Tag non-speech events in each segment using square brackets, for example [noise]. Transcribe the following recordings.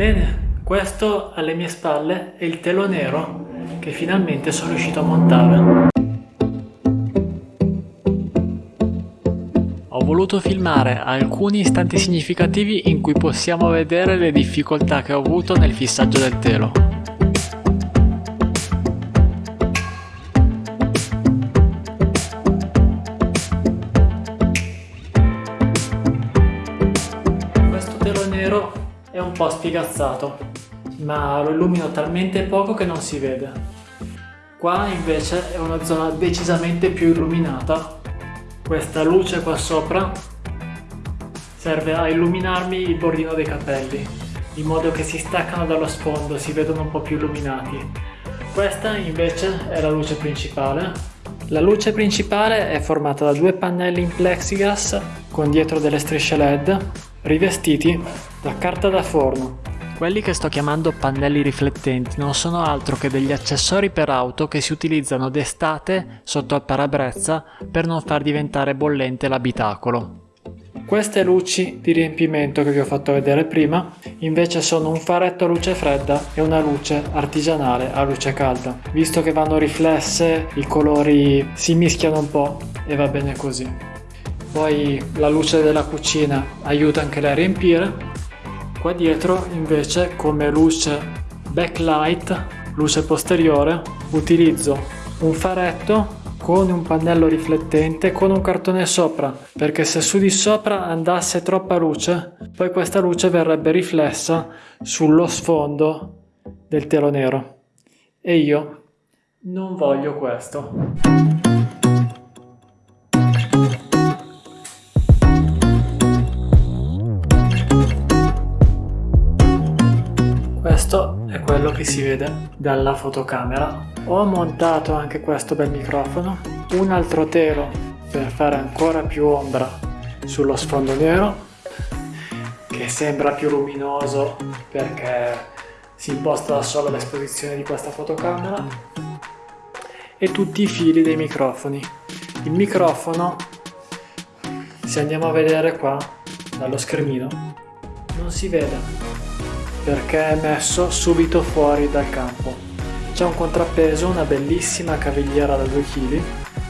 Bene, questo alle mie spalle è il telo nero che finalmente sono riuscito a montare. Ho voluto filmare alcuni istanti significativi in cui possiamo vedere le difficoltà che ho avuto nel fissaggio del telo. Questo telo nero è un po' spiegazzato, ma lo illumino talmente poco che non si vede. Qua invece è una zona decisamente più illuminata questa luce qua sopra serve a illuminarmi il bordino dei capelli in modo che si staccano dallo sfondo, si vedono un po' più illuminati. Questa invece è la luce principale. La luce principale è formata da due pannelli in plexiglass con dietro delle strisce LED rivestiti da carta da forno quelli che sto chiamando pannelli riflettenti non sono altro che degli accessori per auto che si utilizzano d'estate sotto al parabrezza per non far diventare bollente l'abitacolo. Queste luci di riempimento che vi ho fatto vedere prima invece sono un faretto a luce fredda e una luce artigianale a luce calda. Visto che vanno riflesse i colori si mischiano un po' e va bene così. Poi la luce della cucina aiuta anche a riempire Qua dietro invece come luce backlight, luce posteriore, utilizzo un faretto con un pannello riflettente con un cartone sopra perché se su di sopra andasse troppa luce poi questa luce verrebbe riflessa sullo sfondo del telo nero e io non voglio questo. Quello che si vede dalla fotocamera. Ho montato anche questo bel microfono, un altro telo per fare ancora più ombra sullo sfondo nero che sembra più luminoso perché si imposta da solo l'esposizione di questa fotocamera e tutti i fili dei microfoni. Il microfono, se andiamo a vedere qua dallo schermino, non si vede perché è messo subito fuori dal campo. C'è un contrappeso, una bellissima cavigliera da 2 kg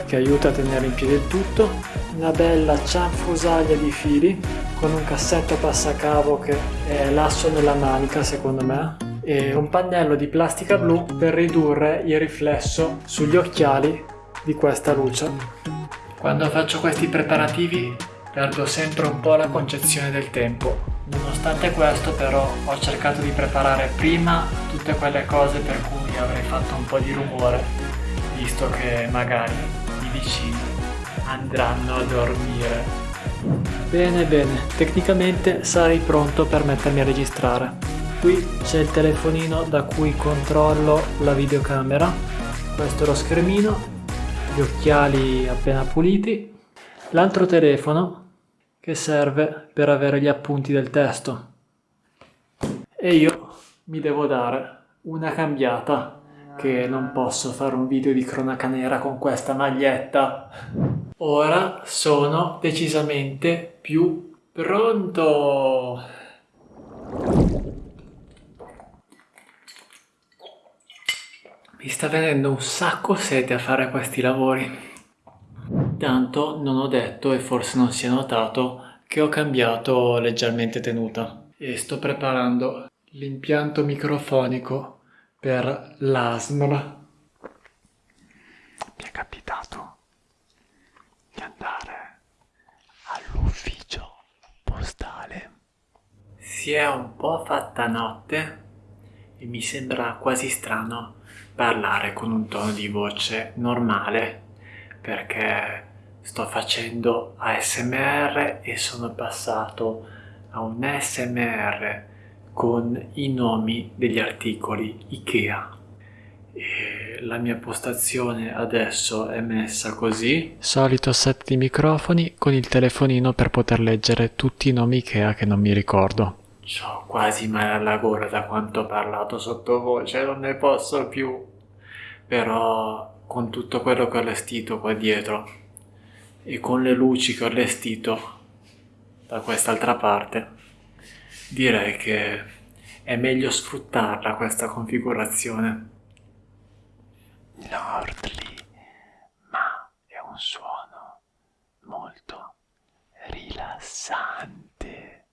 che aiuta a tenere in piedi il tutto, una bella cianfrusaglia di fili con un cassetto passacavo che è l'asso nella manica secondo me e un pannello di plastica blu per ridurre il riflesso sugli occhiali di questa luce. Quando faccio questi preparativi perdo sempre un po' la concezione del tempo Nonostante questo però ho cercato di preparare prima tutte quelle cose per cui avrei fatto un po' di rumore, visto che magari i vicini andranno a dormire. Bene bene, tecnicamente sarei pronto per mettermi a registrare. Qui c'è il telefonino da cui controllo la videocamera, questo è lo schermino, gli occhiali appena puliti, l'altro telefono che serve per avere gli appunti del testo. E io mi devo dare una cambiata che non posso fare un video di cronaca nera con questa maglietta. Ora sono decisamente più pronto. Mi sta venendo un sacco sete a fare questi lavori. Intanto non ho detto e forse non si è notato che ho cambiato leggermente tenuta e sto preparando l'impianto microfonico per l'ASMR. Mi è capitato di andare all'ufficio postale. Si è un po' fatta notte e mi sembra quasi strano parlare con un tono di voce normale perché sto facendo ASMR e sono passato a un ASMR con i nomi degli articoli IKEA. E la mia postazione adesso è messa così. Solito set di microfoni con il telefonino per poter leggere tutti i nomi IKEA che non mi ricordo. Ho quasi male alla gola da quanto ho parlato sottovoce non ne posso più. Però con tutto quello che ho allestito qua dietro e con le luci che ho allestito da quest'altra parte direi che è meglio sfruttarla questa configurazione. Lordly, ma è un suono molto rilassante.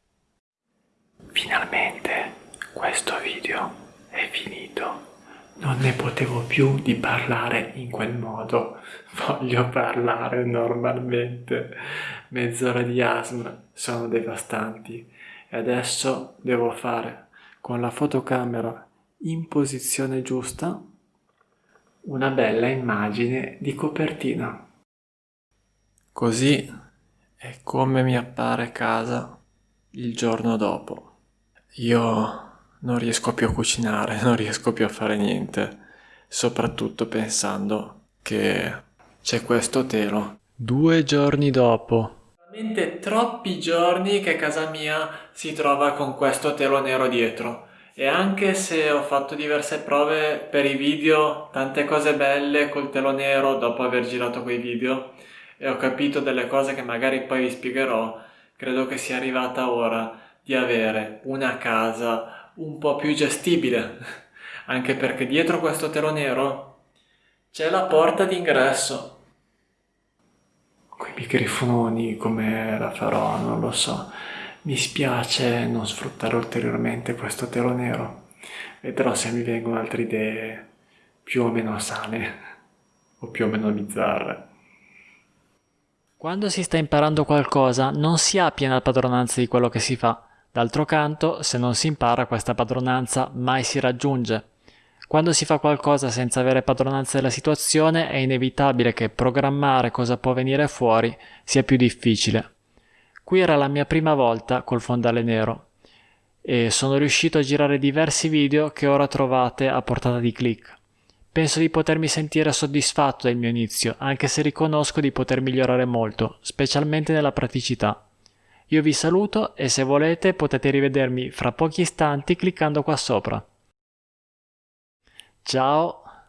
Finalmente questo video è finito. Non ne potevo più di parlare in quel modo. Voglio parlare normalmente. Mezz'ora di asma sono devastanti. E adesso devo fare con la fotocamera in posizione giusta una bella immagine di copertina. Così è come mi appare casa il giorno dopo. Io non riesco più a cucinare, [laughs] non riesco più a fare niente, soprattutto pensando che c'è questo telo. Due giorni dopo. Veramente troppi giorni che casa mia si trova con questo telo nero dietro. E anche se ho fatto diverse prove per i video, tante cose belle col telo nero dopo aver girato quei video, e ho capito delle cose che magari poi vi spiegherò, credo che sia arrivata ora di avere una casa un po' più gestibile, [laughs] anche perché dietro questo telo nero c'è la porta d'ingresso. Quei microfononi come la farò, non lo so. Mi spiace non sfruttare ulteriormente questo telo nero. Vedrò se mi vengono altre idee più o meno sane [laughs] o più o meno bizzarre. Quando si sta imparando qualcosa non si ha piena padronanza di quello che si fa. D'altro canto, se non si impara questa padronanza mai si raggiunge. Quando si fa qualcosa senza avere padronanza della situazione è inevitabile che programmare cosa può venire fuori sia più difficile. Qui era la mia prima volta col fondale nero e sono riuscito a girare diversi video che ora trovate a portata di clic. Penso di potermi sentire soddisfatto del mio inizio, anche se riconosco di poter migliorare molto, specialmente nella praticità. Io vi saluto e se volete potete rivedermi fra pochi istanti cliccando qua sopra. Ciao!